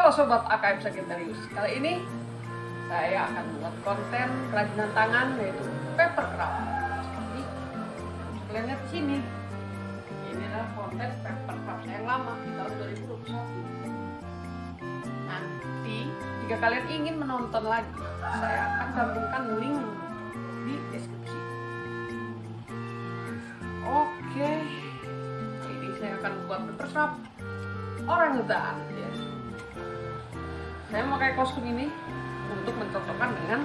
Halo Sobat AKM Sagittarius. Kali ini saya akan buat konten kerajinan tangan yaitu paper craft. Seperti kalian lihat sini. Ini adalah konten paper craft yang lama di tahun 2021 Nanti jika kalian ingin menonton lagi Saya akan gabungkan link di deskripsi. Oke. Ini saya akan buat paper craft orang hutan. ya saya memakai kostum ini untuk mencocokkan dengan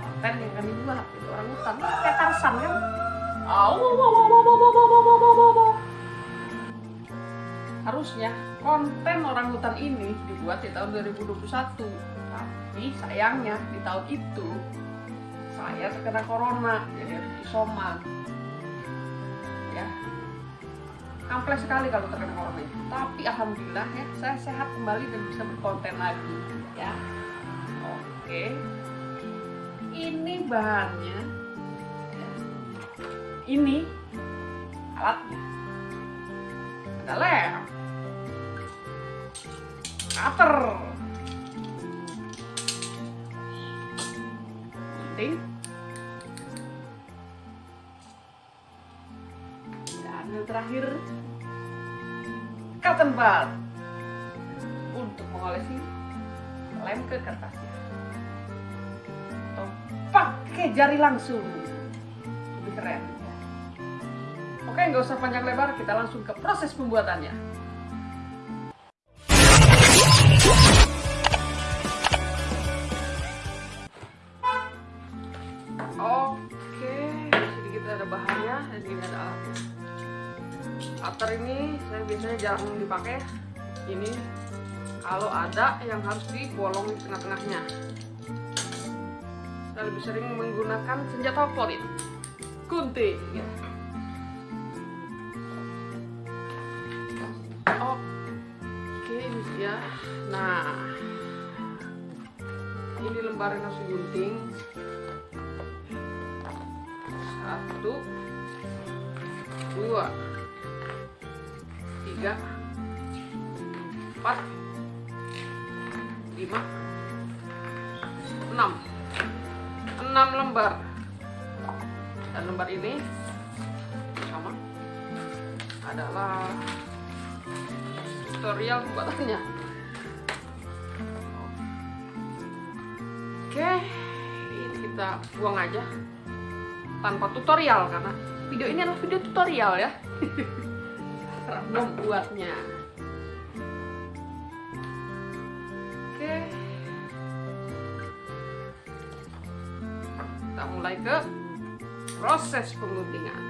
konten yang kami buat itu orang hutan kayak Tarsan kan? Harusnya konten orang hutan ini dibuat di tahun 2021 tapi sayangnya di tahun itu saya terkena corona jadi harus isoman ampleh sekali kalau terkena corona. Tapi alhamdulillah ya saya sehat kembali dan bisa berkonten lagi. Ya. Oke. Ini bahannya. Ya. ini alatnya. Ada lem. Cutter. Gunting dan yang terakhir bud untuk mengolesi lem ke kertasnya atau pakai jari langsung. Lebih keren. Oke nggak usah panjang lebar kita langsung ke proses pembuatannya jarang dipakai ini. Kalau ada yang harus dibolong di tengah-tengahnya. Saya lebih sering menggunakan senjata favorit. Gunting ya. oke ini dia. Nah ini lembar yang harus digunting satu dua tiga empat lima enam. Enam lembar. Dan lembar ini sama. Adalah tutorial pembuatannya. Oke ini kita buang aja tanpa tutorial karena video ini adalah video tutorial ya membuatnya. Oke. Kita mulai ke proses pengguntingan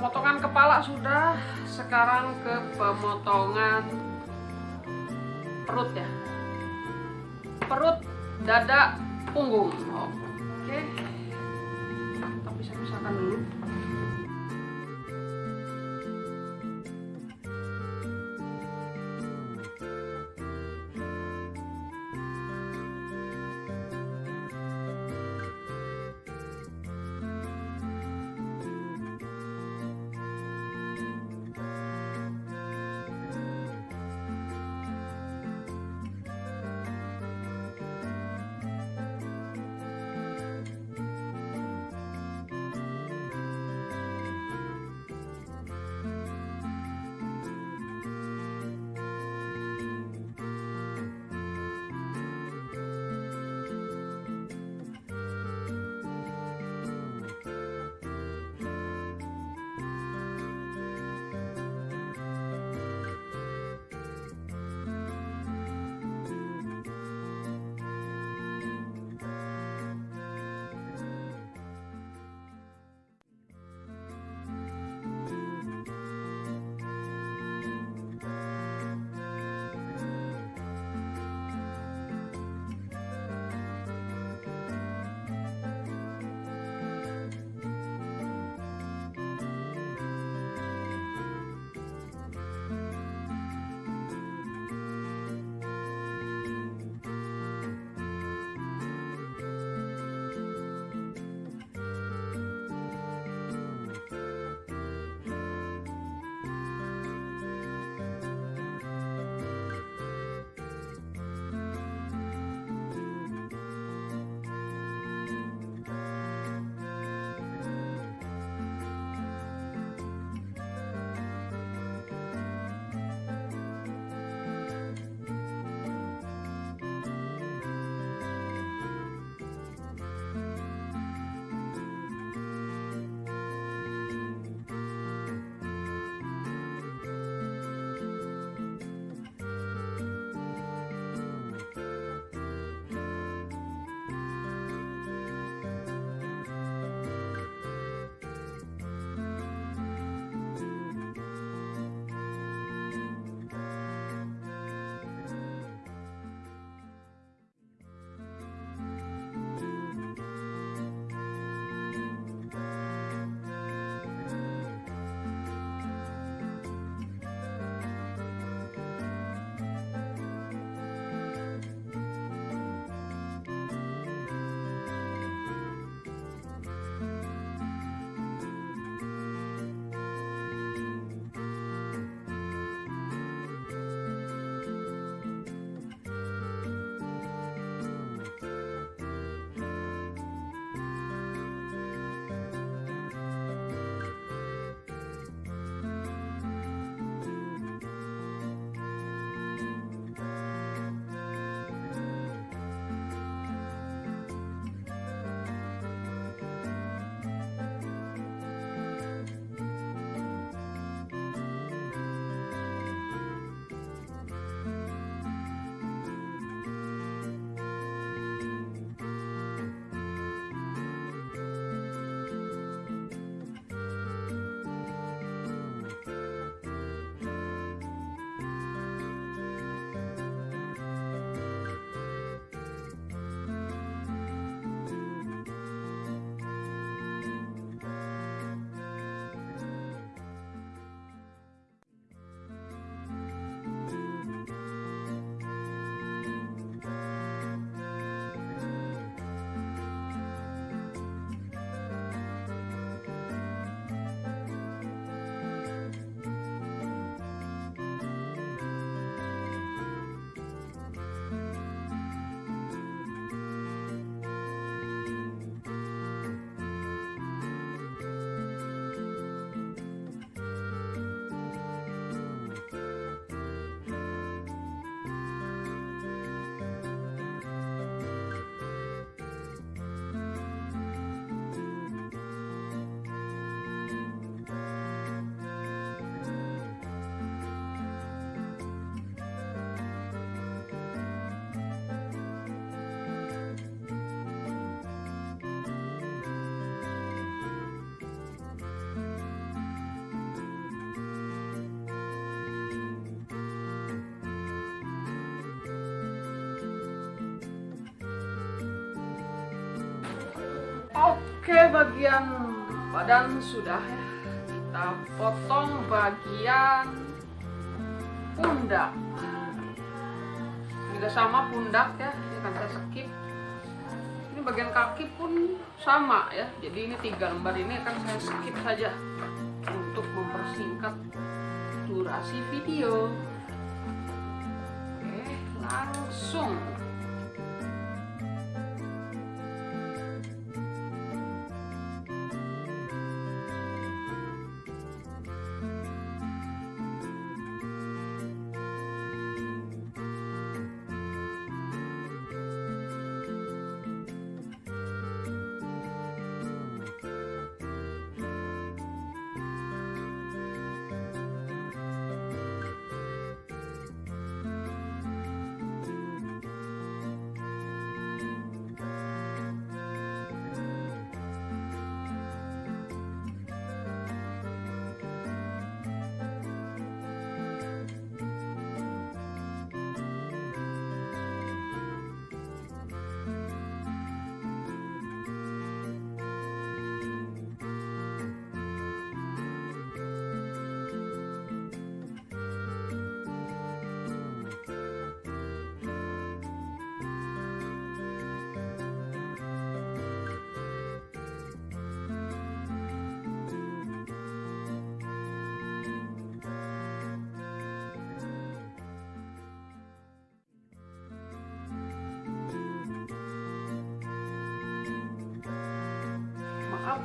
pemotongan kepala sudah sekarang ke pemotongan perut ya. Perut dada punggung Oke, bagian badan sudah ya. Kita potong bagian pundak. Juga sama pundak ya, ini akan saya skip. Ini bagian kaki pun sama ya. Jadi ini tiga lembar ini akan saya skip saja untuk mempersingkat durasi video. Oke, langsung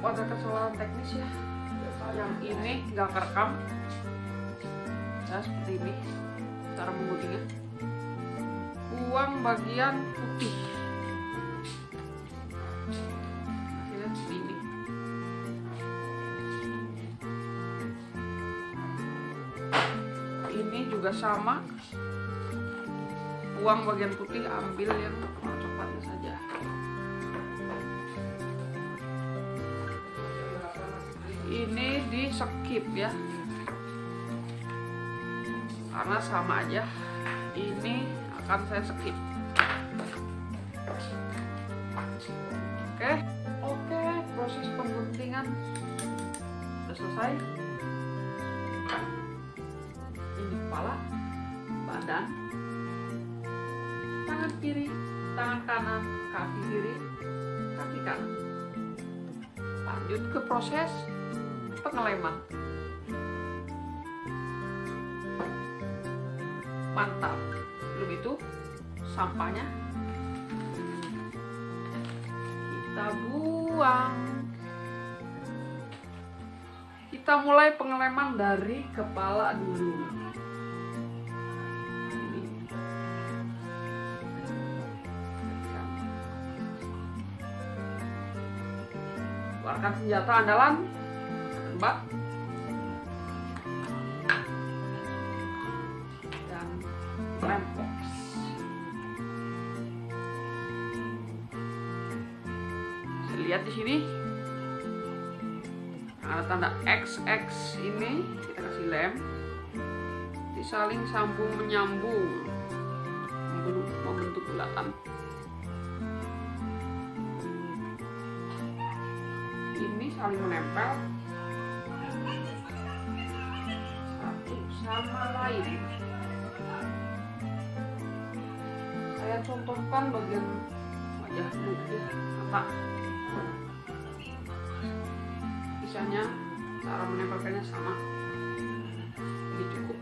ada kesalahan teknis ya. Yang ini nggak kerekam. Ya seperti ini. Cara mengundinya buang bagian putih. Seperti ini juga sama. Buang bagian putih ambil yang coklatnya saja skip ya. Karena sama aja ini akan saya skip. Oke oke proses pengguntingan sudah selesai. Ini kepala badan tangan kiri tangan kanan kaki kiri kaki kanan. Lanjut ke proses pengeleman mantap. Belum itu sampahnya. Kita buang. Kita mulai pengeleman dari kepala dulu. Keluarkan senjata andalan XX ini kita kasih lem disaling sambung menyambung. Membentuk, bulatan ini saling menempel. Satu sama lain. Saya contohkan bagian wajah ya mata. Sisanya cara menempelkannya sama. Ini cukup.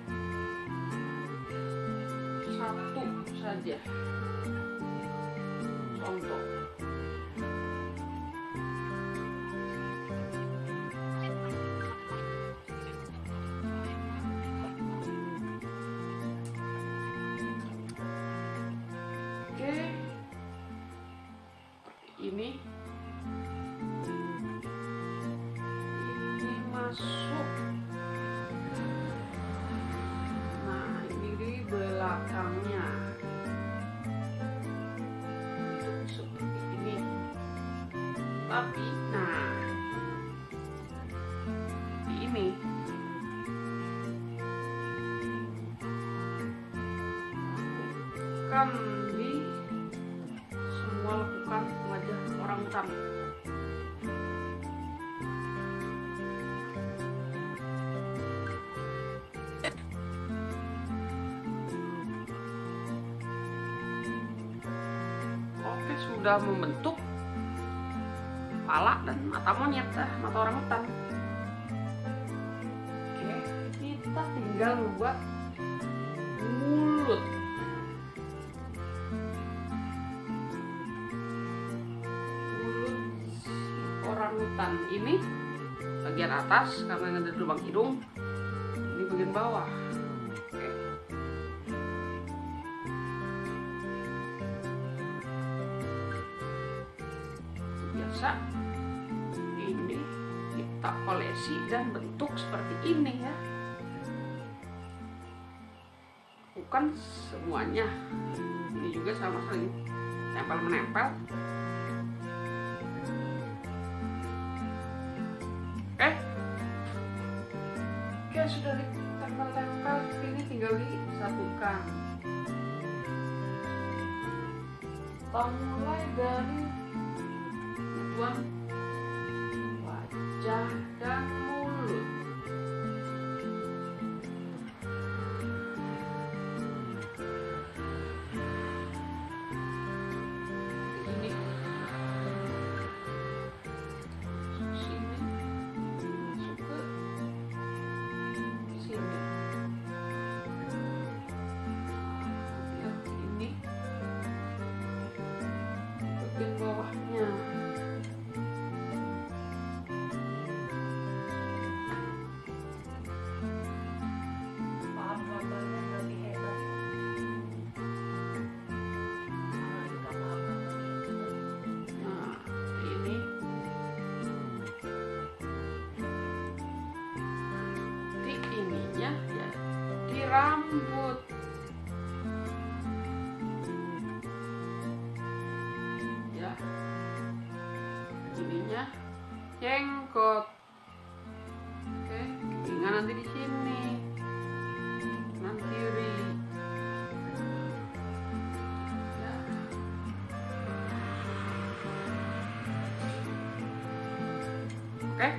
Satu saja. Contoh lakukan di semua lakukan wajah orang hutan. Oke sudah membentuk kepala dan mata monyet dah mata orang hutan. Oke kita tinggal membuat ini bagian atas karena ada lubang hidung ini bagian bawah. Biasa ini kita kolesi dan bentuk seperti ini ya. Bukan semuanya. Ini juga sama saling tempel menempel disatukan kita mulai dari tuan wajah jenggot. Oke, tinggal nanti di sini. Kanan kiri. Ya. Oke.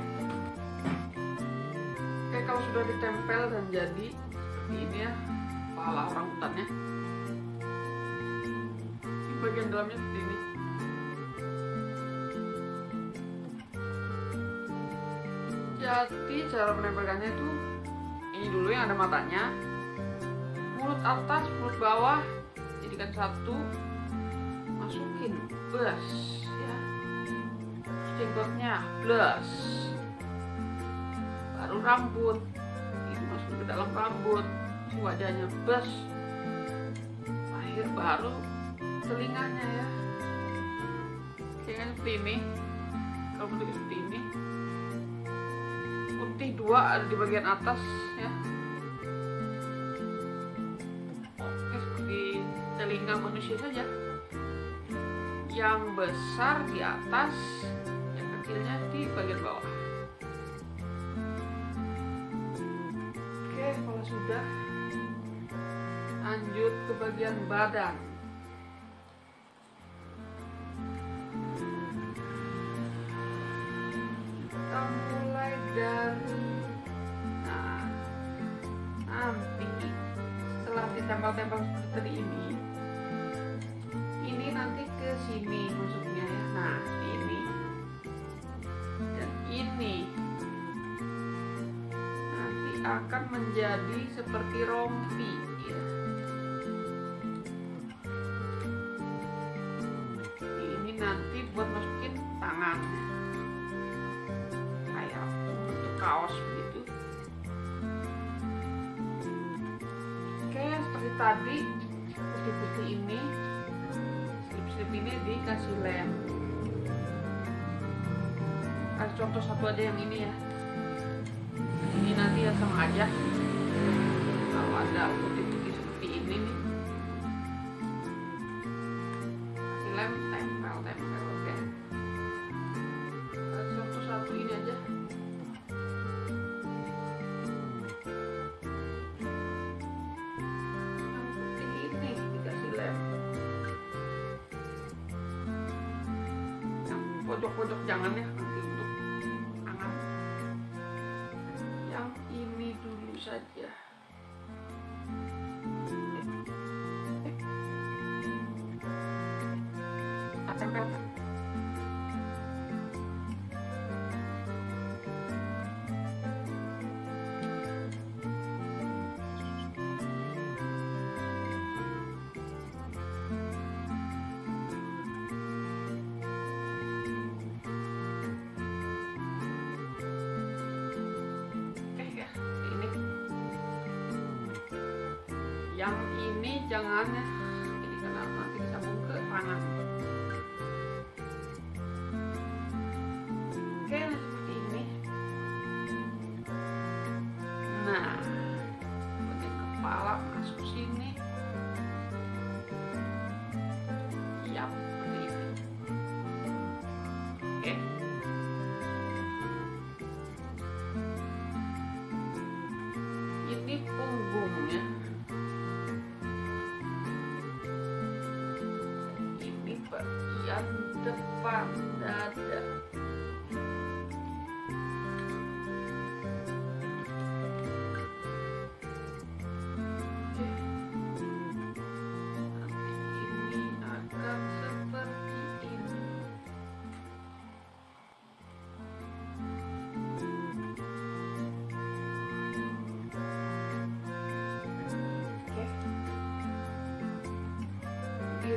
Oke, kalau sudah ditempel dan jadi seperti ini ya, kepala orang hutannya. Ini bagian dalamnya seperti ini. Jadi cara menempelkannya itu ini dulu yang ada matanya, mulut atas, mulut bawah, jadikan satu, masukin, bus, ya. Jenggotnya plus baru rambut. Ini masuk ke dalam rambut. Wajahnya bus akhir baru telinganya ya. Jangan seperti ini. Kalau bentuk seperti ini dua di bagian atas ya. Oke seperti telinga manusia saja. Yang besar di atas yang kecilnya di bagian bawah. Oke kalau sudah lanjut ke bagian badan menjadi seperti rompi ya. Ini nanti buat masukin tangan. Kayak bentuk kaos begitu oke seperti tadi putih-putih ini. Slip-slip ini dikasih lem. Kasih contoh satu aja yang ini ya. Ini nanti ya sama aja ada putih-putih seperti ini nih. Lem tempel tempel oke. Kasih contoh satu ini aja. Putih ini yang pojok-pojok jangan ya yang ini jangan.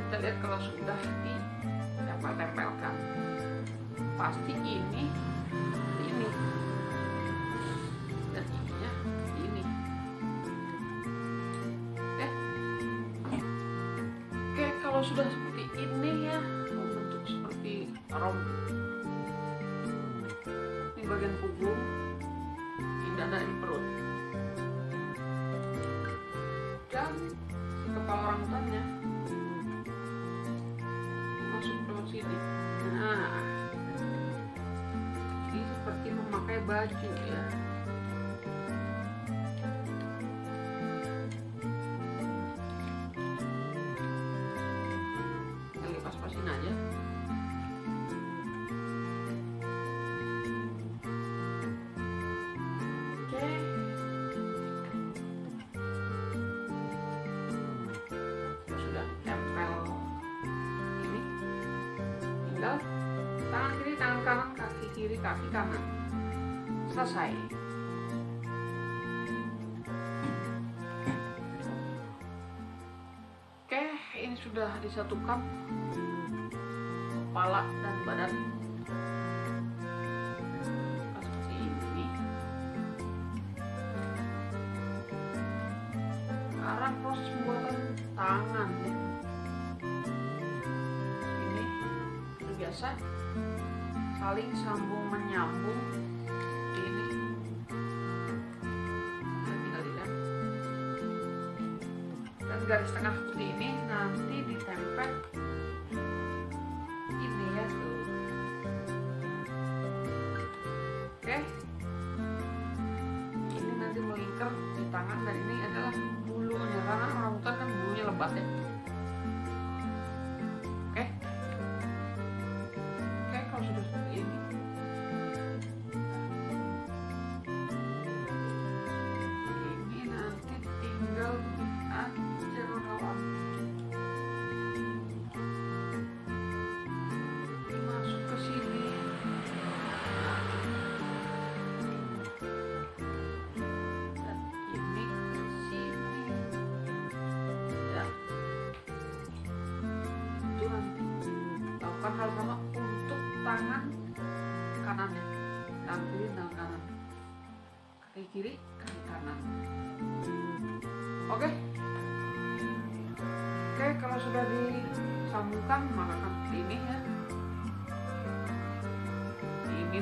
kita lihat kalau sudah ditempel-tempelkan pasti ini ini. baju ya. Kali pas-pasin aja. Tinggal tangan kiri tangan kanan kaki kiri kaki kanan selesai. Oke ini sudah disatukan kepala dan badan. Sekarang proses pembuatan tangan ya. ini biasa saling sambung menyambung. garis tengah seperti ini nanti ditempel ini ya tuh. Oke. Ini nanti melingkar di tangan dan ini adalah bulu karena orang hutan kan bulunya lebat ya.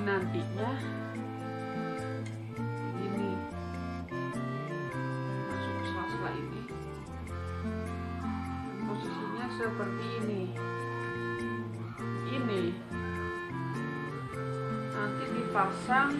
nantinya ini masuk ke sela-sela ini. Posisinya seperti ini. Ini. Nanti dipasang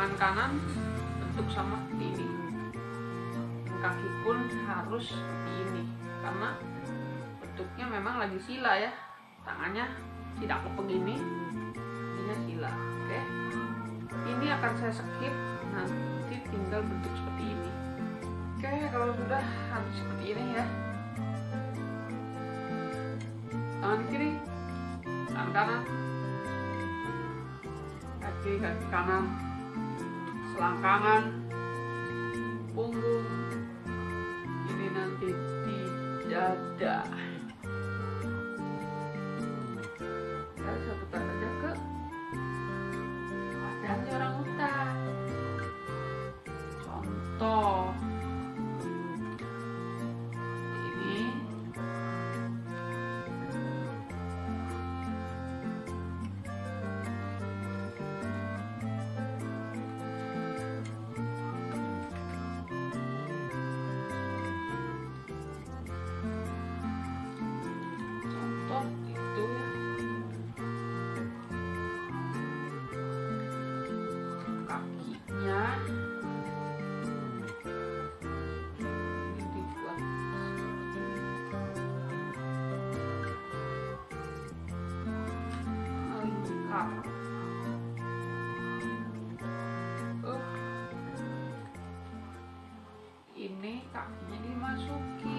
tangan kanan bentuk sama seperti ini. Kaki pun harus seperti ini karena bentuknya memang lagi sila ya. Tangannya tidak kepeg ini ini sila oke? Ini akan saya skip nanti tinggal bentuk seperti ini. Oke kalau sudah harus seperti ini ya. Tangan kiri tangan kanan. Kaki kaki kanan selangkangan uh ini kakinya dimasukin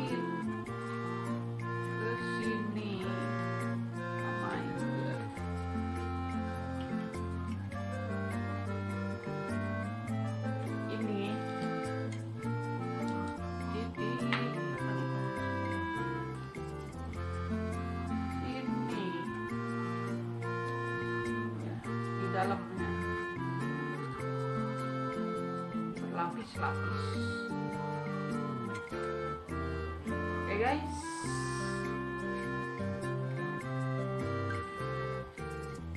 oke guys.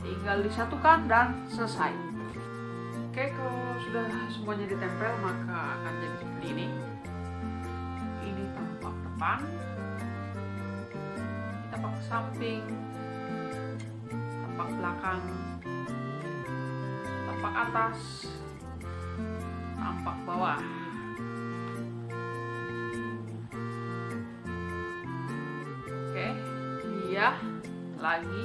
Tinggal disatukan dan selesai. Oke kalau sudah semuanya ditempel maka akan jadi seperti ini. Ini tampak depan. Tampak samping. Tampak belakang. Tampak atas tampak bawah. Oke dia lagi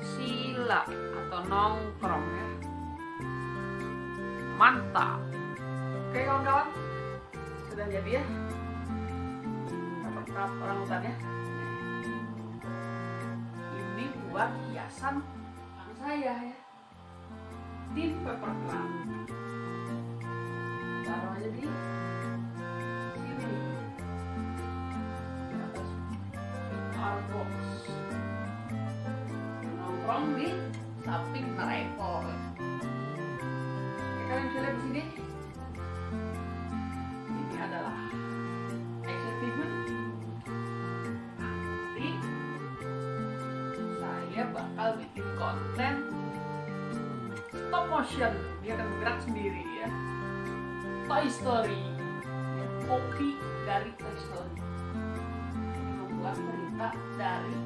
sila atau nongkrong ya. Mantap. Oke kawan-kawan. Sudah jadi ya. Tahap orang hutan ya ini buat hiasan saya ya. Di paper di sini ini adalah action figure nanti saya bakal bikin konten stop motion. Dia akan bergerak sendiri ya. Toy Story. Kopi dari Toy Story. Membuat cerita dari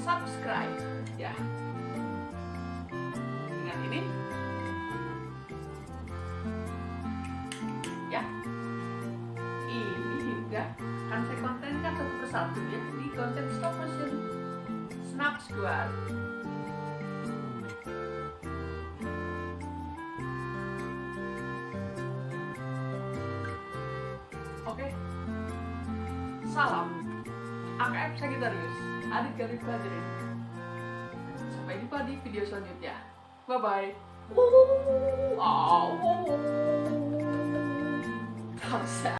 subscribe. Ya. Ingat ini. Ya. Ini juga akan saya kontenkan satu persatu ya. Di konten stop motion. Snap squad oke. Salam. AKF Sagittarius Adit Galit Fajri. Sampai jumpa di video selanjutnya. Bye-bye. Oh, oh, -bye.